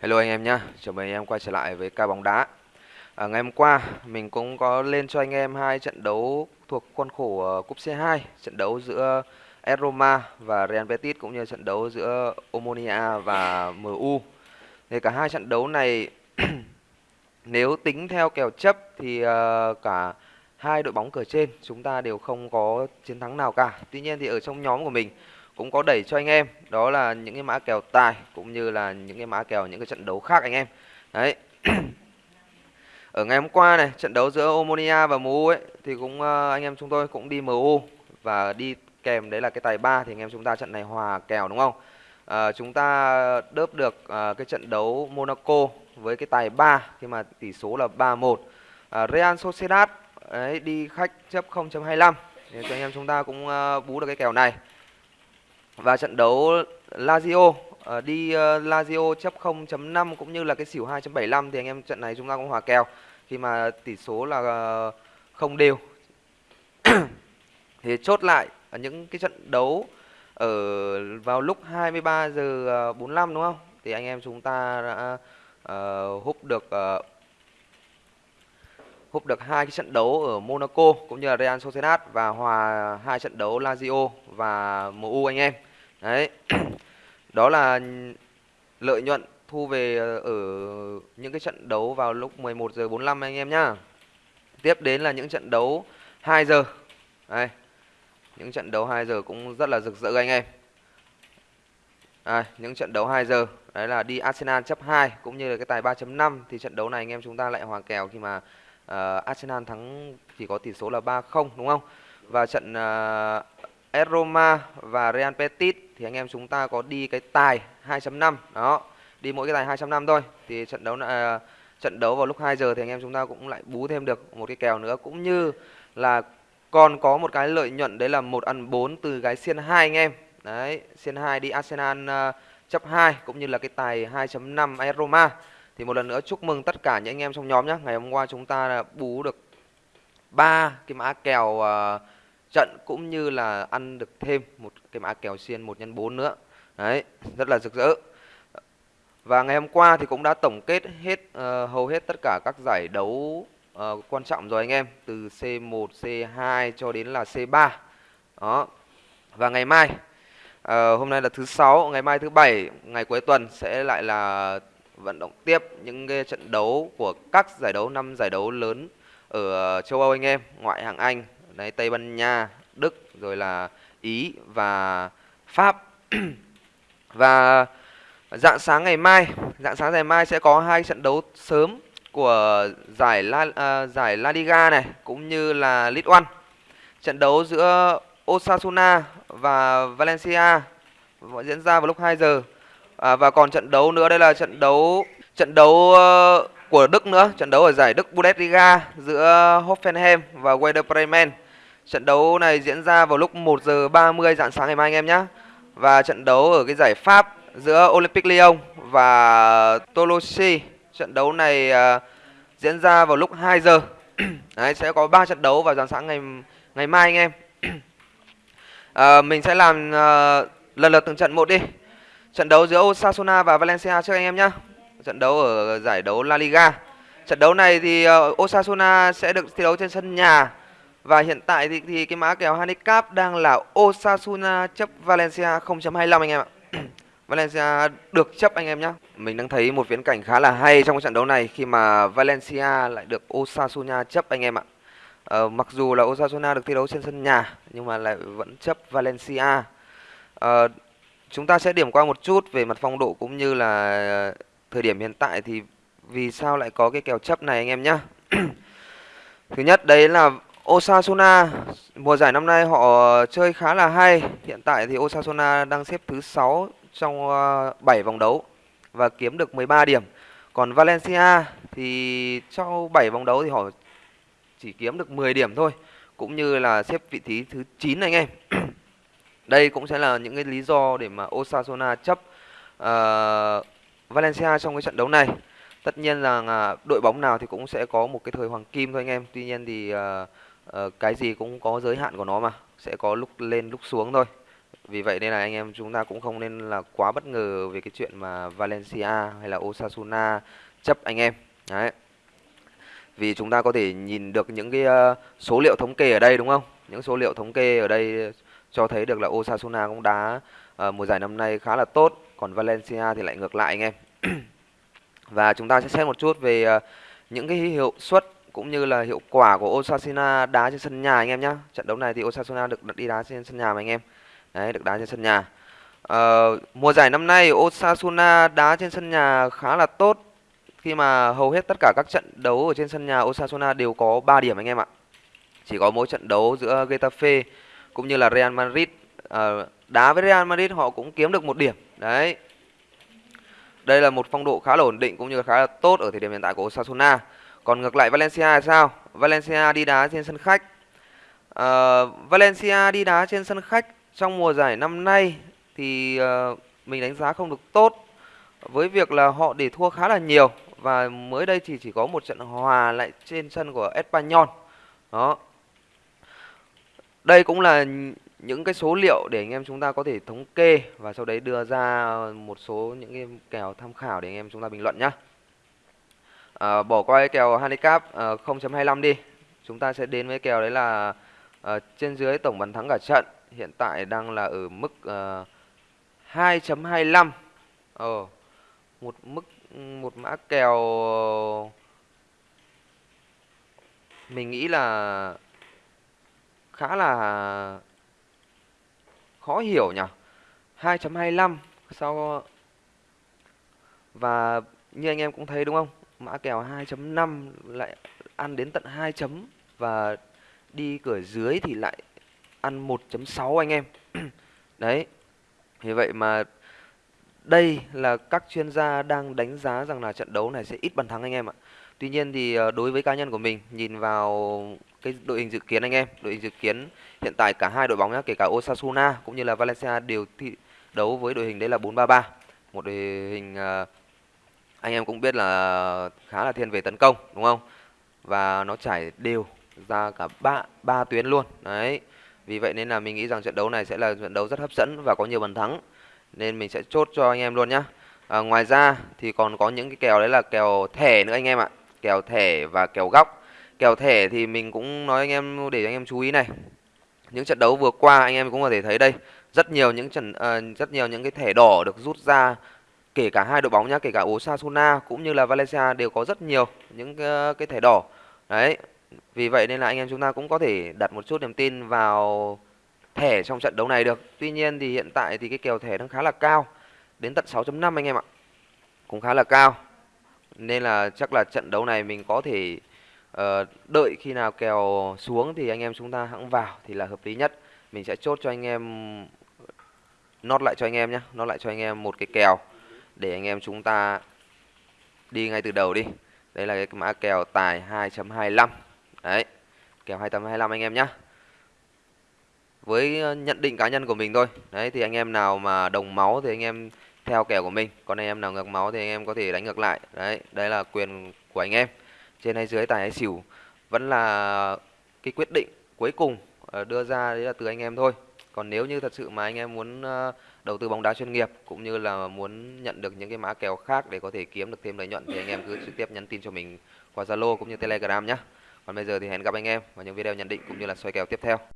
Hello anh em nhá, chào mừng anh em quay trở lại với ca bóng đá. À, ngày hôm qua mình cũng có lên cho anh em hai trận đấu thuộc khuôn khổ uh, cúp C2, trận đấu giữa AS Roma và Real Betis cũng như trận đấu giữa Omonia và MU. Thì cả hai trận đấu này nếu tính theo kèo chấp thì uh, cả hai đội bóng cửa trên chúng ta đều không có chiến thắng nào cả. Tuy nhiên thì ở trong nhóm của mình cũng có đẩy cho anh em. Đó là những cái mã kèo tài cũng như là những cái mã kèo những cái trận đấu khác anh em. Đấy. Ở ngày hôm qua này trận đấu giữa Omonia và MU ấy thì cũng uh, anh em chúng tôi cũng đi MU và đi kèm đấy là cái tài ba thì anh em chúng ta trận này hòa kèo đúng không? À, chúng ta đớp được uh, cái trận đấu Monaco với cái tài 3 khi mà tỷ số là 3-1 à, Real Sociedad đấy đi khách chấp 0.25 thì cho anh em chúng ta cũng uh, bú được cái kèo này và trận đấu Lazio uh, đi uh, Lazio chấp 0.5 cũng như là cái xỉu 2.75 thì anh em trận này chúng ta cũng hòa kèo khi mà tỷ số là uh, không đều. thì chốt lại ở những cái trận đấu ở vào lúc 23 giờ 45 đúng không? Thì anh em chúng ta đã uh, húp được uh, húp được hai cái trận đấu ở Monaco cũng như là Real Sociedad và hòa hai trận đấu Lazio và MU anh em. Đấy. Đó là lợi nhuận thu về ờ, ở những cái trận đấu vào lúc 11 giờ 45 anh em nhá. Tiếp đến là những trận đấu 2 giờ. Đây. Những trận đấu 2 giờ cũng rất là rực rỡ anh em. à, những trận đấu 2 giờ đấy là đi Arsenal chấp 2 cũng như là cái tài 3.5 thì trận đấu này anh em chúng ta lại hòa kèo khi mà uh, Arsenal thắng chỉ có tỷ số là 3-0 đúng không? Và trận ờ, uh, AS Roma và Real Betis thì anh em chúng ta có đi cái tài 2.5 đó đi mỗi cái tài 2.5 thôi. Thì trận đấu là uh, à, trận đấu vào lúc 2 giờ thì anh em chúng ta cũng lại bú thêm được một cái kèo nữa. Cũng như là còn có một cái lợi nhuận đấy là một ăn 4 từ gái xiên 2 anh em. Đấy xiên 2 đi Arsenal uh, chấp 2 cũng như là cái tài 2.5 AS Roma. Thì một lần nữa chúc mừng tất cả những anh em trong nhóm nhé ngày hôm qua chúng ta là bú được ba cái mã kèo uh, trận cũng như là ăn được thêm một cái mã kèo xiên 1 x 4 nữa. Đấy, rất là rực rỡ. Và ngày hôm qua thì cũng đã tổng kết hết uh, hầu hết tất cả các giải đấu uh, quan trọng rồi anh em, từ C1, C2 cho đến là C3. Đó. Và ngày mai uh, hôm nay là thứ sáu, ngày mai thứ bảy, ngày cuối tuần sẽ lại là vận động tiếp những cái trận đấu của các giải đấu năm giải đấu lớn ở châu Âu anh em, ngoại hạng Anh, đấy Tây Ban Nha, Đức rồi là Ý và Pháp. và dạng sáng ngày mai, dạng sáng ngày mai sẽ có hai trận đấu sớm của giải La uh, giải La Liga này cũng như là League One. Trận đấu giữa Osasuna và Valencia diễn ra vào lúc 2 giờ. À, và còn trận đấu nữa đây là trận đấu trận đấu uh, của Đức nữa, trận đấu ở giải Đức Bundesliga giữa Hoffenheim và Werder Bremen. Trận đấu này diễn ra vào lúc 1 giờ 30 dạng sáng ngày mai anh em nhé. Và trận đấu ở cái giải Pháp giữa Olympic Lyon và Toulouse. Trận đấu này uh, diễn ra vào lúc 2 giờ. Đấy, sẽ có 3 trận đấu vào dạng sáng ngày ngày mai anh em. uh, mình sẽ làm uh, lần lượt từng trận một đi. Trận đấu giữa Osasuna và Valencia trước anh em nhé. Trận đấu ở giải đấu La Liga. Trận đấu này thì uh, Osasuna sẽ được thi đấu trên sân nhà và hiện tại thì, thì cái mã kèo handicap đang là Osasuna chấp Valencia 0.25 anh em ạ. Valencia được chấp anh em nhé. Mình đang thấy một viễn cảnh khá là hay trong trận đấu này khi mà Valencia lại được Osasuna chấp anh em ạ. Ờ, mặc dù là Osasuna được thi đấu trên sân nhà nhưng mà lại vẫn chấp Valencia. Ờ, chúng ta sẽ điểm qua một chút về mặt phong độ cũng như là ờ, thời điểm hiện tại thì vì sao lại có cái kèo chấp này anh em nhé. Thứ nhất đấy là Osasuna mùa giải năm nay họ chơi khá là hay. Hiện tại thì Osasuna đang xếp thứ 6 trong ờ, 7 vòng đấu và kiếm được 13 điểm. Còn Valencia thì sau 7 vòng đấu thì họ chỉ kiếm được 10 điểm thôi, cũng như là xếp vị trí thứ 9 anh em. Đây cũng sẽ là những cái lý do để mà Osasuna chấp uh, Valencia trong cái trận đấu này. Tất nhiên là đội bóng nào thì cũng sẽ có một cái thời hoàng kim thôi anh em. Tuy nhiên thì uh, uh, cái gì cũng có giới hạn của nó mà sẽ có lúc lên lúc xuống thôi Vì vậy nên là anh em chúng ta cũng không nên là quá bất ngờ về cái chuyện mà Valencia hay là Osasuna chấp anh em. Đấy. Vì chúng ta có thể nhìn được những cái ờ, số liệu thống kê ở đây đúng không? Những số liệu thống kê ở đây cho thấy được là Osasuna cũng đá uh, mùa giải năm nay khá là tốt, còn Valencia thì lại ngược lại anh em. Và chúng ta sẽ xét một chút về uh, những cái hiệu suất cũng như là hiệu quả của Osasuna đá trên sân nhà anh em nhé. Trận đấu này thì Osasuna được đi đá trên sân nhà mà anh em. Đấy, được đá trên sân nhà. à, mùa giải năm nay Osasuna đá trên sân nhà khá là tốt khi mà hầu hết tất cả các trận đấu ở trên sân nhà Osasuna đều có 3 điểm anh em ạ. Chỉ có mỗi trận đấu giữa Getafe cũng như là Real Madrid à, đá với Real Madrid họ cũng kiếm được một điểm. Đấy. Đây là một phong độ khá là ổn định cũng như là khá là tốt ở thời điểm hiện tại của Osasuna. Còn ngược lại Valencia là sao? Valencia đi đá trên sân khách. Uh, Valencia đi đá trên sân khách trong mùa giải năm nay thì uh, mình đánh giá không được tốt với việc là họ để thua khá là nhiều và mới đây thì chỉ có một trận hòa lại trên sân của Espanyol. Đó. Đây cũng là những cái số liệu để anh em chúng ta có thể thống kê và sau đấy đưa ra một số những cái kèo tham khảo để anh em chúng ta bình luận nhé. À, bỏ qua cái kèo handicap ờ, à, 0.25 đi. Chúng ta sẽ đến với kèo đấy là à, trên dưới tổng bàn thắng cả trận hiện tại đang là ở mức à, 2.25. Ờ một mức một mã kèo mình nghĩ là khá là khó hiểu nhỉ 2.25 sau và như anh em cũng thấy đúng không mã kèo 2.5 lại ăn đến tận 2 chấm và đi cửa dưới thì lại ăn 1.6 anh em đấy vì vậy mà đây là các chuyên gia đang đánh giá rằng là trận đấu này sẽ ít bàn thắng anh em ạ. Tuy nhiên thì ờ, đối với cá nhân của mình nhìn vào cái đội hình dự kiến anh em, đội hình dự kiến hiện tại cả hai đội bóng nhá, kể cả Osasuna cũng như là Valencia đều thi đấu với đội hình đấy là 4-3-3. Một đội hình ờ, anh em cũng biết là khá là thiên về tấn công đúng không? Và nó trải đều ra cả ba ba tuyến luôn. Đấy. Vì vậy nên là mình nghĩ rằng trận đấu này sẽ là trận đấu rất hấp dẫn và có nhiều bàn thắng nên mình sẽ chốt cho anh em luôn nhá à, ngoài ra thì còn có những cái kèo đấy là kèo thẻ nữa anh em ạ kèo thẻ và kèo góc kèo thẻ thì mình cũng nói anh em để anh em chú ý này những trận đấu vừa qua anh em cũng có thể thấy đây rất nhiều những trận uh, rất nhiều những cái thẻ đỏ được rút ra kể cả hai đội bóng nhá kể cả Osasuna cũng như là Valencia đều có rất nhiều những cái, cái thẻ đỏ đấy vì vậy nên là anh em chúng ta cũng có thể đặt một chút niềm tin vào thẻ trong trận đấu này được. Tuy nhiên thì hiện tại thì cái kèo thẻ đang khá là cao, đến tận 6.5 anh em ạ. Cũng khá là cao. Nên là chắc là trận đấu này mình có thể uh, đợi khi nào kèo xuống thì anh em chúng ta hãng vào thì là hợp lý nhất. Mình sẽ chốt cho anh em nốt lại cho anh em nhé, nốt lại cho anh em một cái kèo để anh em chúng ta đi ngay từ đầu đi. Đây là cái mã kèo tài 2.25. Đấy. Kèo 2.25 anh em nhé với ờ, nhận định cá nhân của mình thôi đấy, thì anh em nào mà đồng máu thì anh em theo kèo của mình còn anh em nào ngược máu thì anh em có thể đánh ngược lại đấy đây là quyền của anh em trên hay dưới, tài hay xỉu vẫn là cái quyết định cuối cùng ờ, đưa ra đấy là từ anh em thôi còn nếu như thật sự mà anh em muốn ờ, đầu tư bóng đá chuyên nghiệp cũng như là muốn nhận được những cái mã kèo khác để có thể kiếm được thêm lợi nhuận thì anh em cứ trực tiếp nhắn tin cho mình qua Zalo cũng như Telegram nhé. Còn bây giờ thì hẹn gặp anh em vào những video nhận định cũng như là soi kèo tiếp theo.